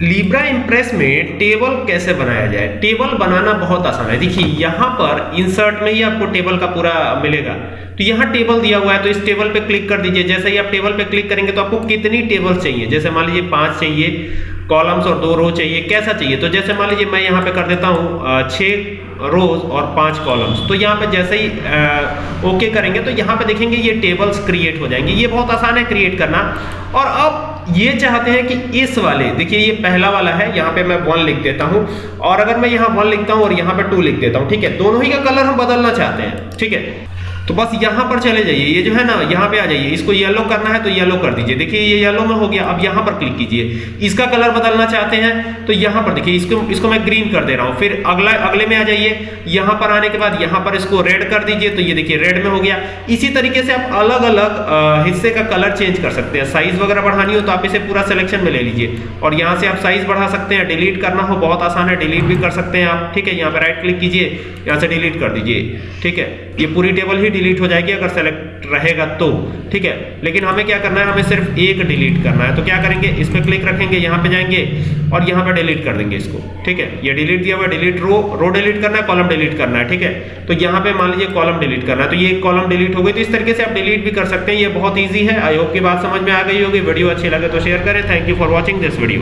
Libra impress में table कैसे बनाया जाए? टेबल बनाना बहुत आसान है। देखिए, यहाँ पर इंसर्ट में ही आपको टेबल का पूरा मिलेगा। तो यहाँ टेबल दिया हुआ है तो इस टेबल पे क्लिक कर दीजिए। जैसे ही आप टेबल पे क्लिक करेंगे तो आपको कितनी टेबल चाहिए? जैसे मान लीजिए पाँच चाहिए कॉलम्स और दो रो चाहिए, कैसा चाहिए? तो जैसे मान लीजिए मैं यहाँ पे कर देता हूँ छः रोज और पाँच कॉलम्स तो यहाँ पे जैसे ही ओके करेंगे तो यहाँ पे देखेंगे ये टेबल्स क्रिएट हो जाएँगे। ये बहुत आसान है क्रिएट करना। और अब ये चाहते हैं कि इस वाले, देखिए ये पहला वाला है, यहाँ पे मैं वन लिख देता हूँ, और अगर मैं यहाँ वन लिखता हूँ और यहाँ पे टू लिख देता हूँ, ठीक है? दोनों ही का कलर हम बदलना चाहते हैं, ठीक है? तो बस यहाँ पर चले जाइए, ये जो है ना, यहाँ पे आ जाइए। इसको येलो करना है तो येलो कर दीजिए। देखिए, ये येलो में हो गया। अब यहाँ पर क्लिक कीजिए। इसका कलर बदलना चाहते हैं तो यहाँ पर देखिए, इसको इसको मैं ग्रीन कर दे रहा हूँ। फिर अगला, अगले में आ जाइए। यहाँ पर आने के बाद यहाँ पर इसको रेड कर दीजिए। तो ये देखिए रेड में हो गया। इसी तरीके से आप अलग अलग हिस्से का कलर चेंज कर सकते हैं। साइज़ वगैरह बढ़ानी हो तो आप इसे पूरा सिलेक्शन में ले लीजिए। और यहाँ से आप साइज़ बढ़ा सकते हैं। डिलीट करना हो, बहुत आसान है। डिलीट भी कर सकते हैं आप। ठीक है, यहाँ पर राइट क्लिक कीजिए। यहाँ से डिलीट कर दीजिए। ठीक है, ये पूरी टेबल ही डिलीट हो जाएगी, अगर सेलेक्ट रहेगा तो ठीक है? लेकिन हमें क्या करना है? हमें सिर्फ़ एक डिलीट करना है। तो क्या करेंगे? इस पर क्लिक रखेंगे, यहाँ पे जाएँगे और यहाँ पे डिलीट कर देंगे इसको, ठीक है? ये डिलीट दिया हुआ डिलीट रो रो डिलीट करना है कॉलम डिलीट करना है, ठीक है? तो यहाँ पे मान लीजिए कॉलम डिलीट करना है तो ये कॉलम डिलीट हो गई। तो इस तरीके से आप डिलीट भी कर सकते हैं। ये बहुत ईजी है। आई होप की बात समझ में आ गई होगी। वीडियो अच्छी लगे तो शेयर करें। Thank you for watching this video